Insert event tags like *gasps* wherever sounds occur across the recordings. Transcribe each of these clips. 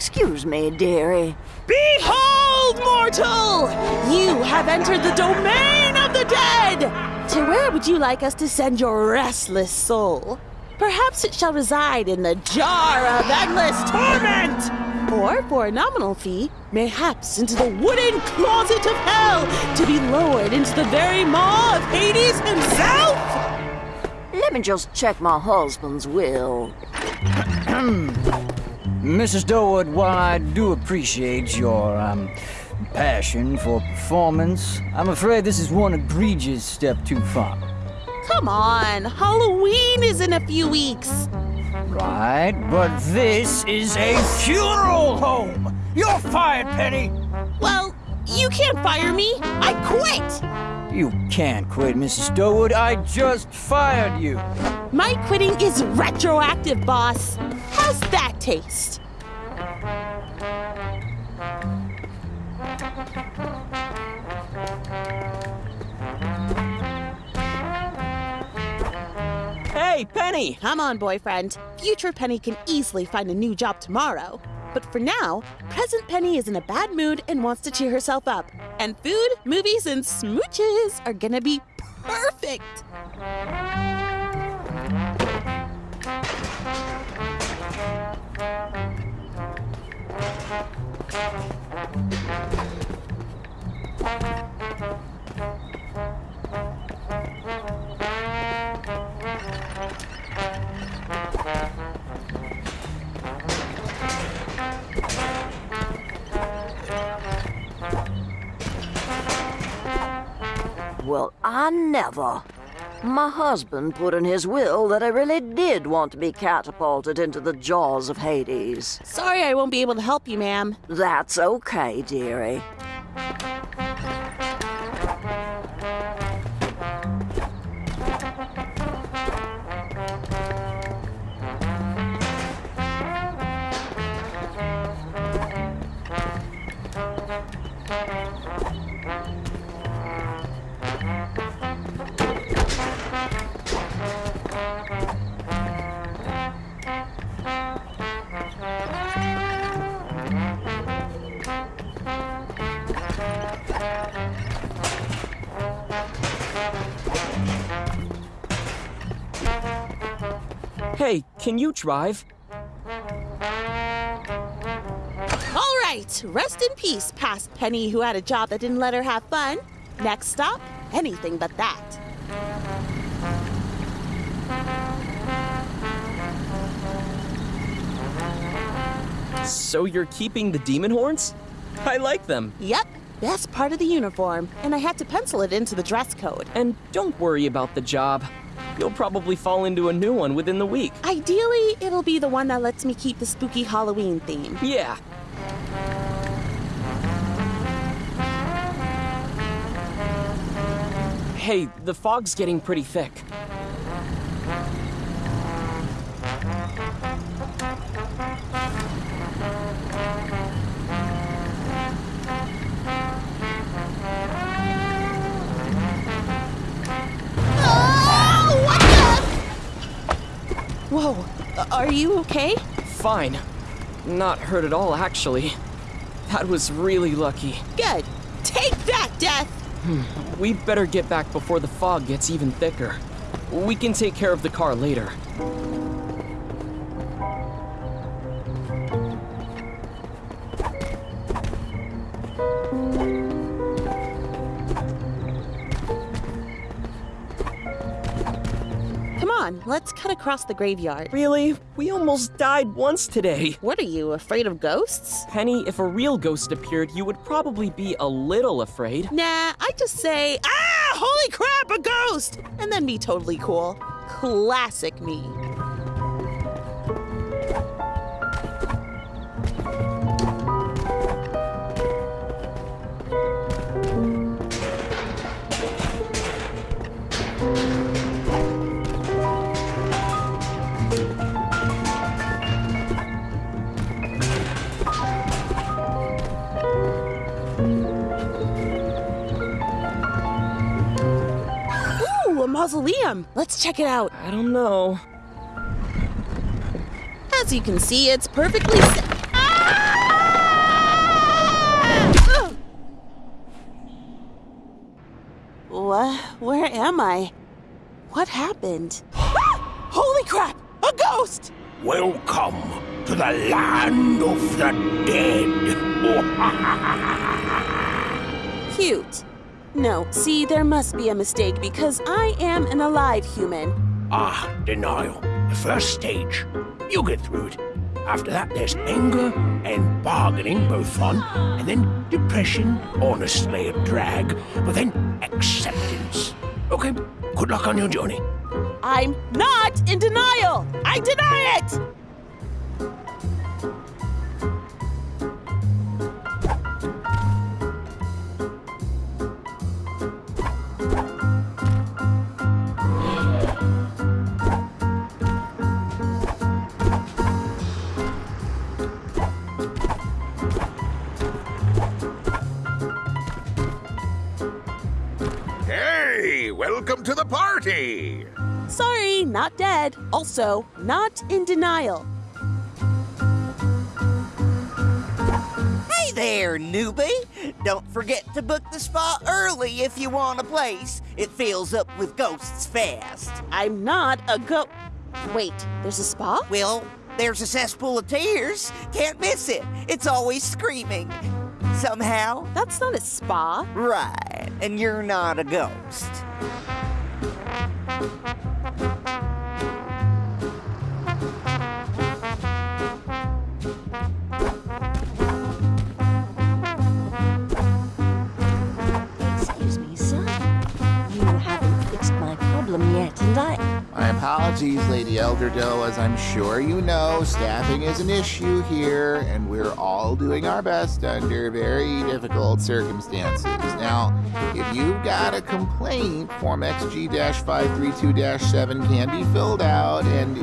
Excuse me, dearie. Behold, mortal! You have entered the domain of the dead! To where would you like us to send your restless soul? Perhaps it shall reside in the jar of endless torment! Or, for a nominal fee, mayhaps into the wooden closet of hell to be lowered into the very maw of Hades himself! Let me just check my husband's will. Hmm. Mrs. Durwood, while I do appreciate your, um, passion for performance, I'm afraid this is one egregious step too far. Come on, Halloween is in a few weeks. Right, but this is a funeral home! You're fired, Penny! Well, you can't fire me. I quit. You can't quit, Mrs. Durwood. I just fired you. My quitting is retroactive, boss. How's that taste? Hey, Penny! Come on, boyfriend. Future Penny can easily find a new job tomorrow. But for now, present Penny is in a bad mood and wants to cheer herself up. And food, movies, and smooches are gonna be perfect. I never. My husband put in his will that I really did want to be catapulted into the jaws of Hades. Sorry I won't be able to help you, ma'am. That's okay, dearie. Can you drive? All right, rest in peace, past Penny who had a job that didn't let her have fun. Next stop, anything but that. So you're keeping the demon horns? I like them. Yep, best part of the uniform, and I had to pencil it into the dress code. And don't worry about the job. You'll probably fall into a new one within the week. Ideally, it'll be the one that lets me keep the spooky Halloween theme. Yeah. Hey, the fog's getting pretty thick. Are you okay? Fine. Not hurt at all, actually. That was really lucky. Good. Take that, Death! Hmm. We better get back before the fog gets even thicker. We can take care of the car later. On, let's cut across the graveyard. Really? We almost died once today. What are you, afraid of ghosts? Penny, if a real ghost appeared, you would probably be a little afraid. Nah, I just say, ah, holy crap, a ghost! And then be totally cool. Classic me. Ooh, a mausoleum. Let's check it out. I don't know. As you can see, it's perfectly! Ah! What? Where am I? What happened? Ah! *gasps* Holy crap! A ghost! Welcome to the land of the dead. *laughs* Cute. No, see, there must be a mistake because I am an alive human. ah, denial. The first stage. You'll get through it. After that, there's anger and bargaining, both fun, and then depression, honestly a drag, but then acceptance. Okay, good luck on your journey. I'm not in denial! I deny it! Party! Sorry, not dead. Also, not in denial. Hey there, newbie! Don't forget to book the spot early if you want a place. It fills up with ghosts fast. I'm not a go. Wait, there's a spa? Well, there's a cesspool of tears. Can't miss it. It's always screaming. Somehow, That's not a spa. right, and you're not a ghost. Thank you. Apologies, Lady Elderdoe. As I'm sure you know, staffing is an issue here, and we're all doing our best under very difficult circumstances. Now, if you've got a complaint, Form XG 532 7 can be filled out, and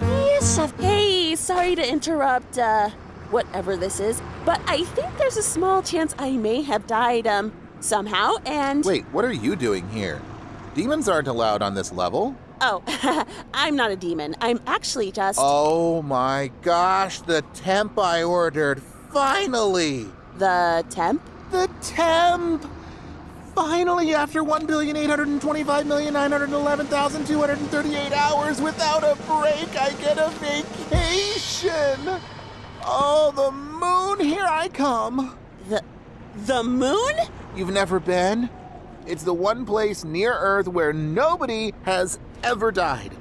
Yes, I've. Hey, sorry to interrupt, uh, whatever this is, but I think there's a small chance I may have died, um, somehow, and. wait, what are you doing here? Demons aren't allowed on this level. Oh, *laughs* I'm not a demon. I'm actually just. Oh my gosh, the temp I ordered. Finally! The temp? The temp! Finally, after 1,825,911,238 hours without a break, I get a vacation! Oh, the moon, here I come! The. The moon? You've never been? It's the one place near Earth where nobody has ever died.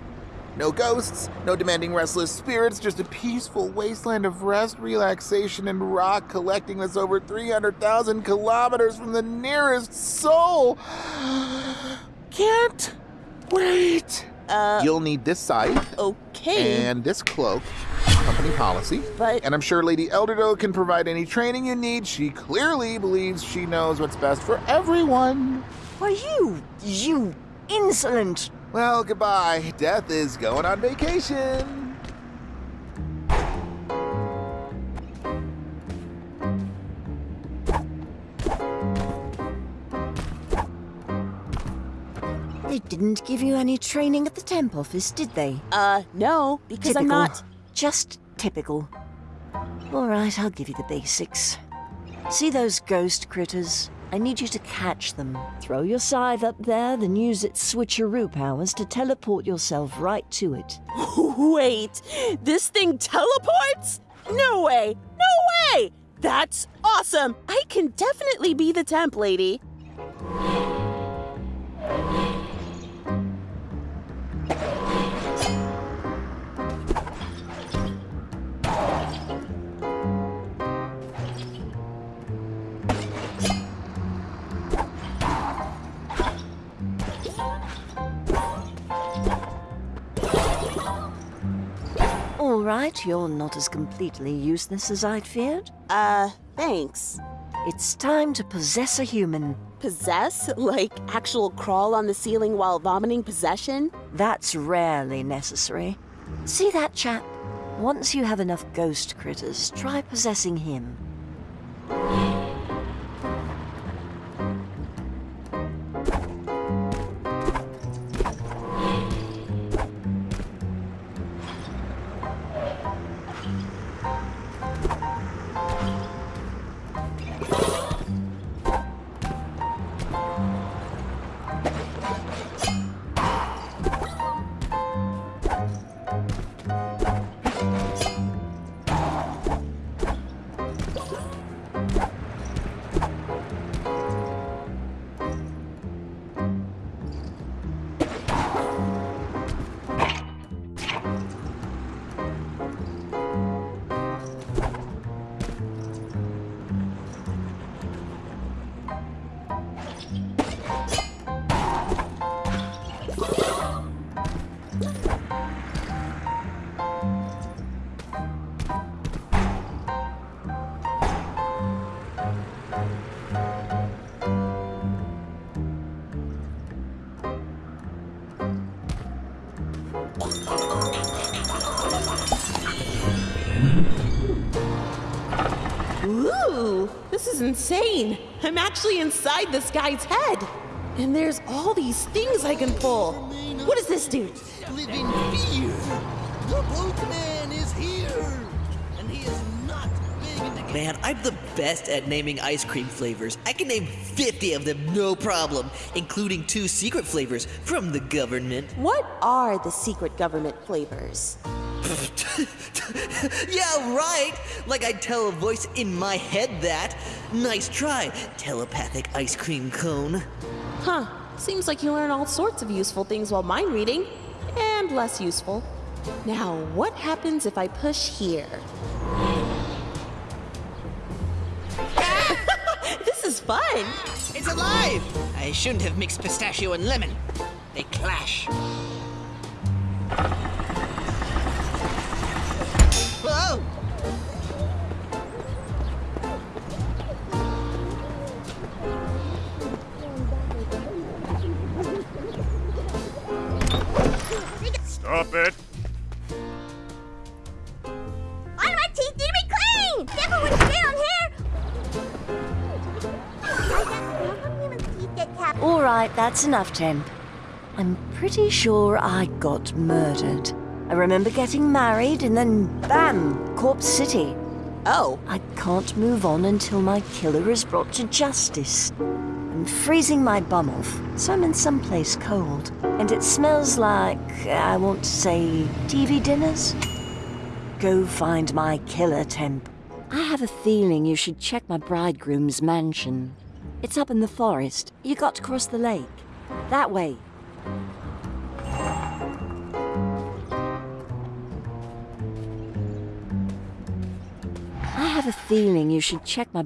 No ghosts, no demanding restless spirits, just a peaceful wasteland of rest, relaxation, and rock collecting that's over 300,000 kilometers from the nearest soul. *gasps* Can't wait. Uh, You'll need this scythe okay. and this cloak, company policy. But- And I'm sure Lady Elderdoe can provide any training you need. She clearly believes she knows what's best for everyone. Why, you. You insolent. Well, goodbye. Death is going on vacation. They didn't give you any training at the temp office, did they? Uh, no, because typical. I'm not. Just typical. All right, I'll give you the basics. See those ghost critters? I need you to catch them. Throw your scythe up there, then use its switcheroo powers to teleport yourself right to it. *laughs* Wait, this thing teleports? No way! No way! That's awesome! I can definitely be the temp lady. All right, you're not as completely useless as I'd feared. Uh, thanks. It's time to possess a human. Possess? Like actual crawl on the ceiling while vomiting possession? That's rarely necessary. See that chap? Once you have enough ghost critters, try possessing him. This is insane. I'm actually inside this guy's head. And there's all these things I can pull. What does this do? Living fear. The boatman is here, and he is not begging to get Man, I'm the best at naming ice cream flavors. I can name 50 of them no problem, including two secret flavors from the government. What are the secret government flavors? *laughs* yeah, right! Like I'd tell a voice in my head that. Nice try, telepathic ice cream cone. Huh. Seems like you learn all sorts of useful things while mind reading, and less useful. Now, what happens if I push here? *laughs* this is fun! It's alive! I shouldn't have mixed pistachio and lemon. They clash. Stop it. All my teeth need to be clean! Never would down here! How come human teeth get capped? All right, that's enough, Temp. I'm pretty sure I got murdered. I remember getting married and then, bam, Corpse City. Oh, I can't move on until my killer is brought to justice. I'm freezing my bum off, so I'm in someplace cold. And it smells like, I want to say, TV dinners? Go find my killer, Temp. I have a feeling you should check my bridegroom's mansion. It's up in the forest. You got to cross the lake. That way. I have a feeling you should check my.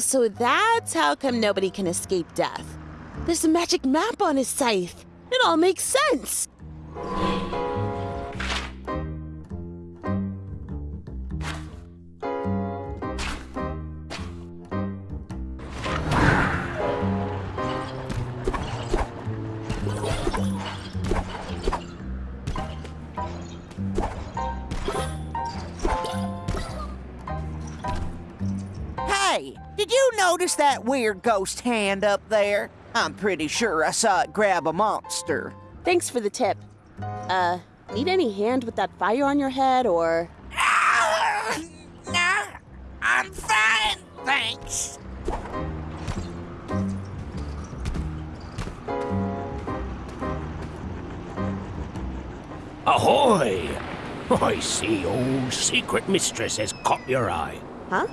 So that's how come nobody can escape death. There's a magic map on his scythe. It all makes sense. Hey, did you notice that weird ghost hand up there? I'm pretty sure I saw it grab a monster. Thanks for the tip. Uh, need any hand with that fire on your head or. *laughs* nah, I'm fine, thanks. Ahoy! *laughs* I see old secret mistress has caught your eye. Huh?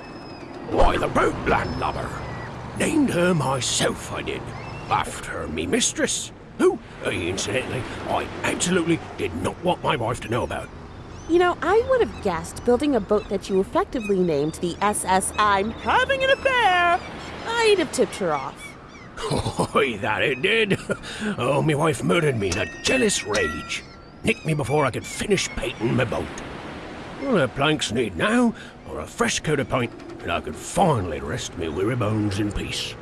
Why, the boat landlubber. Named her myself, I did. After me mistress. Who, uh, incidentally, I absolutely did not want my wife to know about. You know, I would have guessed building a boat that you effectively named the SS I'm having an affair. I'd have tipped her off. Oi, that it did. Oh, my wife murdered me in a jealous rage. Nicked me before I could finish painting my boat. All the planks need now are a fresh coat of paint, and I could finally rest me weary bones in peace.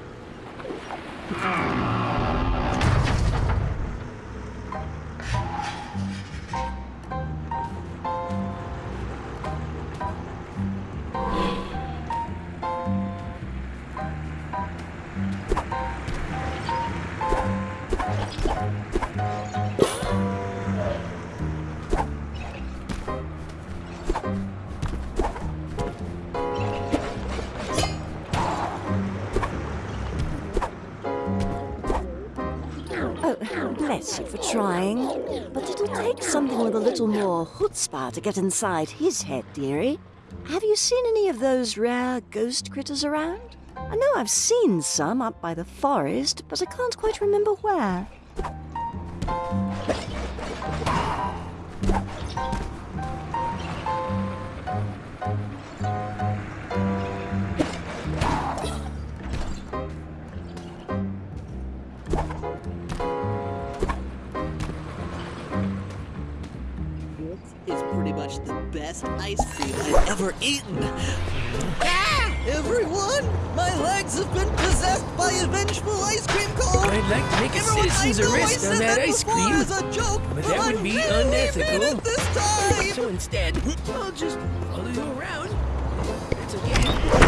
*coughs* bless you for trying. But it'll take something with a little more chutzpah to get inside his head, dearie. Have you seen any of those rare ghost critters around? I know I've seen some up by the forest, but I can't quite remember where. Is pretty much the best ice cream I've ever eaten. Ah! Everyone, my legs have been possessed by a vengeful ice cream cone. I'd like to make a Everyone, citizen's arrest on that that ice cream. As a joke, But that would I be unethical. it this time. So instead, I'll just follow you around. That's okay.